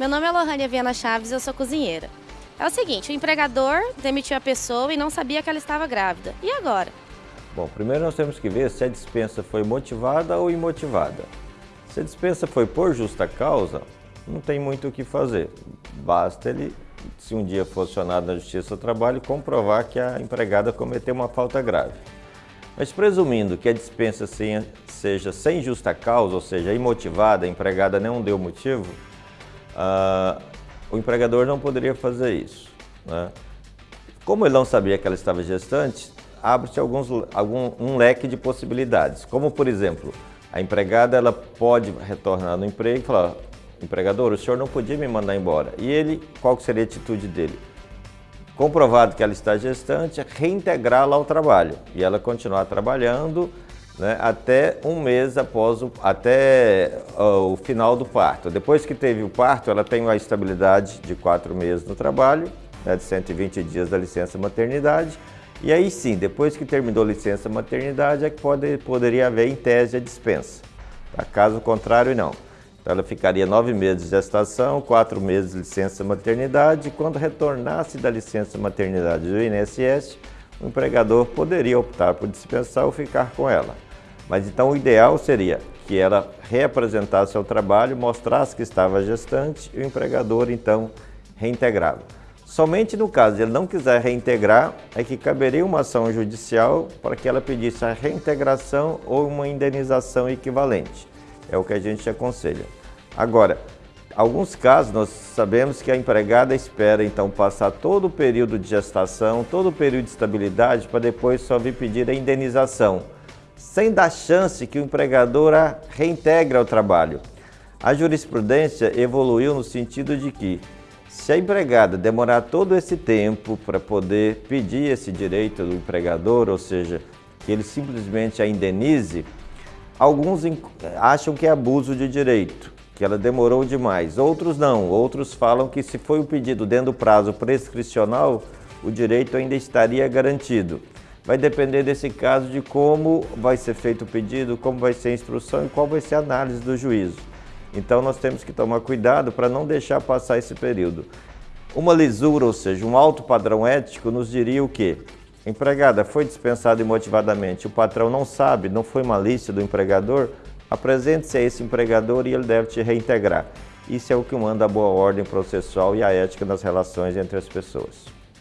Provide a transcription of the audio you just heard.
Meu nome é Lohânia Viana Chaves eu sou cozinheira. É o seguinte, o empregador demitiu a pessoa e não sabia que ela estava grávida. E agora? Bom, primeiro nós temos que ver se a dispensa foi motivada ou imotivada. Se a dispensa foi por justa causa, não tem muito o que fazer. Basta ele, se um dia for acionado na Justiça do Trabalho, comprovar que a empregada cometeu uma falta grave. Mas presumindo que a dispensa seja sem justa causa, ou seja, imotivada, a empregada não deu motivo, uh, o empregador não poderia fazer isso. Né? Como ele não sabia que ela estava gestante, abre-se alguns algum, um leque de possibilidades. Como, por exemplo, a empregada ela pode retornar no emprego e falar, empregador, o senhor não podia me mandar embora. E ele, qual seria a atitude dele? Comprovado que ela está gestante, reintegrá-la ao trabalho e ela continuar trabalhando né, até um mês após o, até uh, o final do parto. Depois que teve o parto, ela tem uma estabilidade de quatro meses no trabalho, né, de 120 dias da licença maternidade. E aí sim, depois que terminou a licença maternidade, é que pode, poderia haver em tese a dispensa. Tá? Caso contrário, não. Então ela ficaria nove meses de gestação, quatro meses de licença maternidade. E quando retornasse da licença maternidade do INSS, o empregador poderia optar por dispensar ou ficar com ela. Mas então o ideal seria que ela reapresentasse ao trabalho, mostrasse que estava gestante e o empregador então reintegrava. Somente no caso de ele não quiser reintegrar, é que caberia uma ação judicial para que ela pedisse a reintegração ou uma indenização equivalente. É o que a gente aconselha. Agora, alguns casos nós sabemos que a empregada espera então passar todo o período de gestação, todo o período de estabilidade para depois só vir pedir a indenização sem dar chance que o empregador a reintegre ao trabalho. A jurisprudência evoluiu no sentido de que, se a empregada demorar todo esse tempo para poder pedir esse direito do empregador, ou seja, que ele simplesmente a indenize, alguns acham que é abuso de direito, que ela demorou demais. Outros não, outros falam que se foi o pedido dentro do prazo prescricional, o direito ainda estaria garantido. Vai depender desse caso de como vai ser feito o pedido, como vai ser a instrução e qual vai ser a análise do juízo. Então nós temos que tomar cuidado para não deixar passar esse período. Uma lisura, ou seja, um alto padrão ético, nos diria o quê? Empregada foi dispensada imotivadamente, o patrão não sabe, não foi malícia do empregador, apresente-se a esse empregador e ele deve te reintegrar. Isso é o que manda a boa ordem processual e a ética nas relações entre as pessoas.